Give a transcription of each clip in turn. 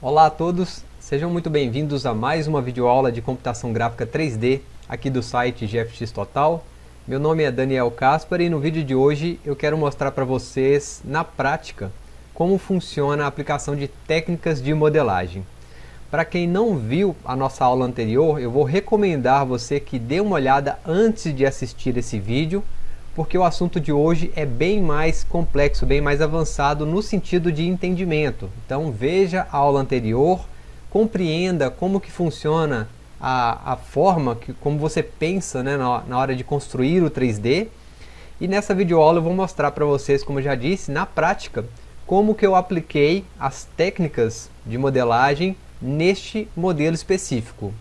Olá a todos, sejam muito bem-vindos a mais uma videoaula de computação gráfica 3D aqui do site GFX Total. Meu nome é Daniel Caspar e no vídeo de hoje eu quero mostrar para vocês, na prática, como funciona a aplicação de técnicas de modelagem. Para quem não viu a nossa aula anterior, eu vou recomendar você que dê uma olhada antes de assistir esse vídeo, porque o assunto de hoje é bem mais complexo, bem mais avançado no sentido de entendimento. Então veja a aula anterior, compreenda como que funciona a, a forma, que, como você pensa né, na, na hora de construir o 3D. E nessa videoaula eu vou mostrar para vocês, como eu já disse, na prática, como que eu apliquei as técnicas de modelagem neste modelo específico.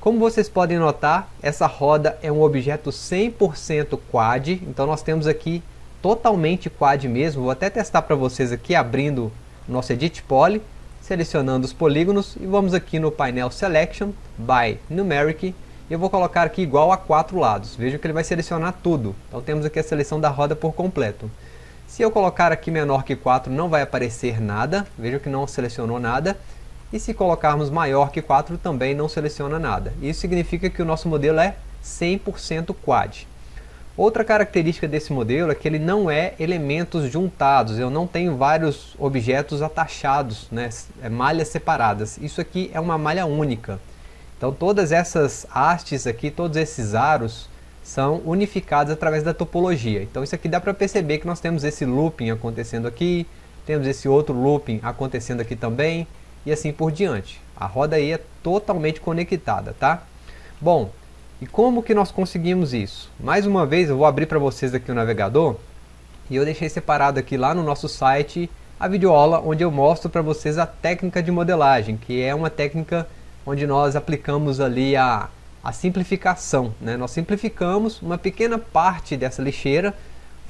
Como vocês podem notar, essa roda é um objeto 100% quad, então nós temos aqui totalmente quad mesmo. Vou até testar para vocês aqui abrindo nosso Edit Poly, selecionando os polígonos e vamos aqui no painel Selection by Numeric e eu vou colocar aqui igual a quatro lados. Veja que ele vai selecionar tudo. Então temos aqui a seleção da roda por completo. Se eu colocar aqui menor que 4 não vai aparecer nada, veja que não selecionou nada. E se colocarmos maior que 4 também não seleciona nada. Isso significa que o nosso modelo é 100% quad. Outra característica desse modelo é que ele não é elementos juntados, eu não tenho vários objetos atachados, né, é malhas separadas. Isso aqui é uma malha única. Então todas essas hastes aqui, todos esses aros, são unificados através da topologia. Então isso aqui dá para perceber que nós temos esse looping acontecendo aqui, temos esse outro looping acontecendo aqui também, e assim por diante. A roda aí é totalmente conectada, tá? Bom, e como que nós conseguimos isso? Mais uma vez eu vou abrir para vocês aqui o navegador e eu deixei separado aqui lá no nosso site a videoaula onde eu mostro para vocês a técnica de modelagem, que é uma técnica onde nós aplicamos ali a, a simplificação. Né? Nós simplificamos uma pequena parte dessa lixeira,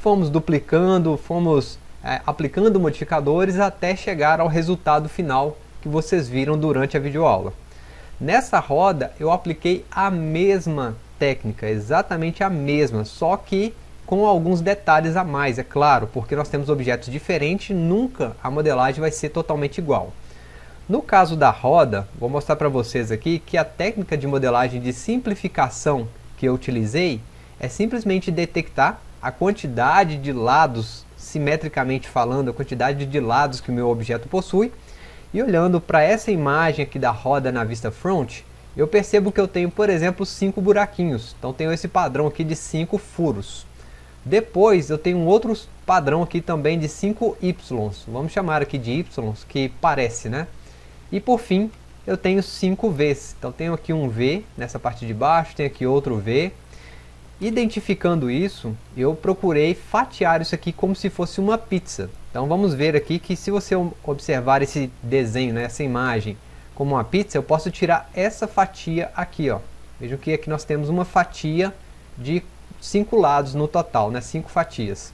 fomos duplicando, fomos é, aplicando modificadores até chegar ao resultado final que vocês viram durante a videoaula. Nessa roda eu apliquei a mesma técnica, exatamente a mesma, só que com alguns detalhes a mais, é claro, porque nós temos objetos diferentes, nunca a modelagem vai ser totalmente igual. No caso da roda, vou mostrar para vocês aqui que a técnica de modelagem de simplificação que eu utilizei é simplesmente detectar a quantidade de lados, simetricamente falando, a quantidade de lados que o meu objeto possui, e olhando para essa imagem aqui da roda na vista front, eu percebo que eu tenho, por exemplo, cinco buraquinhos. Então tenho esse padrão aqui de cinco furos. Depois eu tenho um outro padrão aqui também de 5 Y. Vamos chamar aqui de Y, que parece, né? E por fim, eu tenho 5 Vs. Então tenho aqui um V nessa parte de baixo, tenho aqui outro V. Identificando isso, eu procurei fatiar isso aqui como se fosse uma pizza. Então vamos ver aqui que se você observar esse desenho, né, essa imagem como uma pizza, eu posso tirar essa fatia aqui. Ó. Vejam que aqui nós temos uma fatia de cinco lados no total, né, cinco fatias.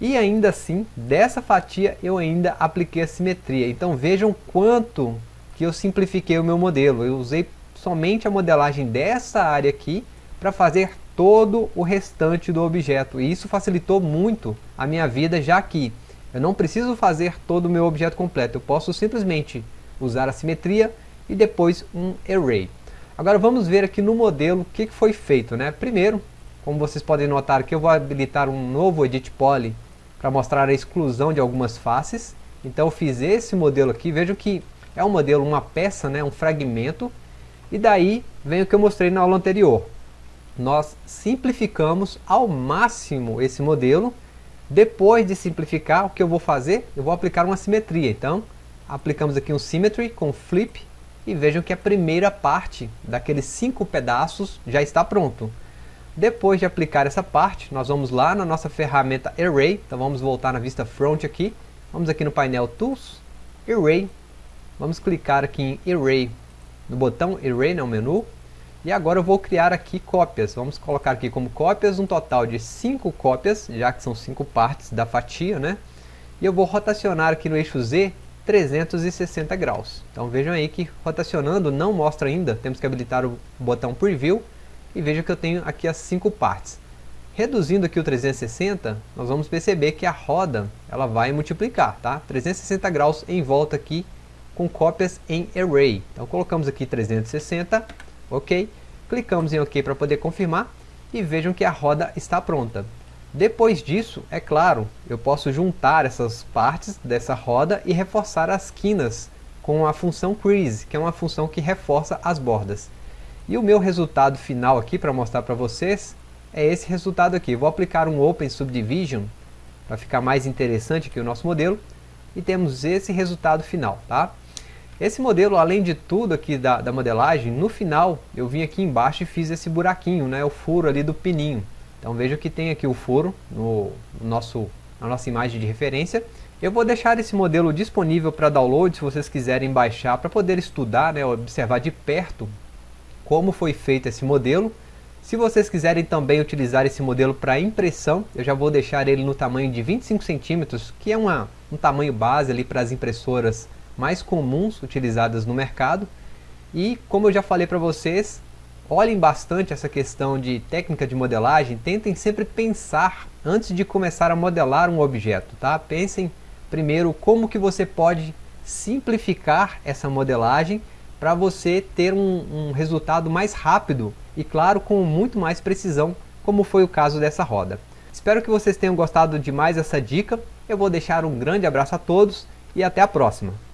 E ainda assim, dessa fatia eu ainda apliquei a simetria. Então vejam quanto que eu simplifiquei o meu modelo. Eu usei somente a modelagem dessa área aqui para fazer todo o restante do objeto. E isso facilitou muito a minha vida, já que eu não preciso fazer todo o meu objeto completo, eu posso simplesmente usar a simetria e depois um array. Agora vamos ver aqui no modelo o que foi feito. Né? Primeiro, como vocês podem notar aqui, eu vou habilitar um novo Edit Poly para mostrar a exclusão de algumas faces. Então eu fiz esse modelo aqui, vejam que é um modelo, uma peça, né, um fragmento. E daí vem o que eu mostrei na aula anterior. Nós simplificamos ao máximo esse modelo depois de simplificar, o que eu vou fazer? Eu vou aplicar uma simetria. Então, aplicamos aqui um Symmetry com Flip e vejam que a primeira parte daqueles cinco pedaços já está pronto. Depois de aplicar essa parte, nós vamos lá na nossa ferramenta Array. Então vamos voltar na vista Front aqui. Vamos aqui no painel Tools, Array. Vamos clicar aqui em Array, no botão Array, no menu. E agora eu vou criar aqui cópias. Vamos colocar aqui como cópias um total de 5 cópias, já que são 5 partes da fatia, né? E eu vou rotacionar aqui no eixo Z 360 graus. Então vejam aí que rotacionando não mostra ainda, temos que habilitar o botão Preview e vejam que eu tenho aqui as 5 partes. Reduzindo aqui o 360, nós vamos perceber que a roda ela vai multiplicar, tá? 360 graus em volta aqui com cópias em Array. Então colocamos aqui 360, ok, clicamos em ok para poder confirmar e vejam que a roda está pronta. Depois disso, é claro, eu posso juntar essas partes dessa roda e reforçar as quinas com a função crease, que é uma função que reforça as bordas. E o meu resultado final aqui, para mostrar para vocês, é esse resultado aqui. Vou aplicar um Open Subdivision, para ficar mais interessante aqui o nosso modelo, e temos esse resultado final, tá? Esse modelo, além de tudo aqui da, da modelagem, no final eu vim aqui embaixo e fiz esse buraquinho, né, o furo ali do pininho. Então veja que tem aqui o furo no nosso, na nossa imagem de referência. Eu vou deixar esse modelo disponível para download, se vocês quiserem baixar, para poder estudar, né, observar de perto como foi feito esse modelo. Se vocês quiserem também utilizar esse modelo para impressão, eu já vou deixar ele no tamanho de 25 centímetros, que é uma, um tamanho base ali para as impressoras mais comuns utilizadas no mercado. E como eu já falei para vocês, olhem bastante essa questão de técnica de modelagem, tentem sempre pensar antes de começar a modelar um objeto, tá? Pensem primeiro como que você pode simplificar essa modelagem para você ter um, um resultado mais rápido e claro, com muito mais precisão, como foi o caso dessa roda. Espero que vocês tenham gostado de mais essa dica, eu vou deixar um grande abraço a todos e até a próxima!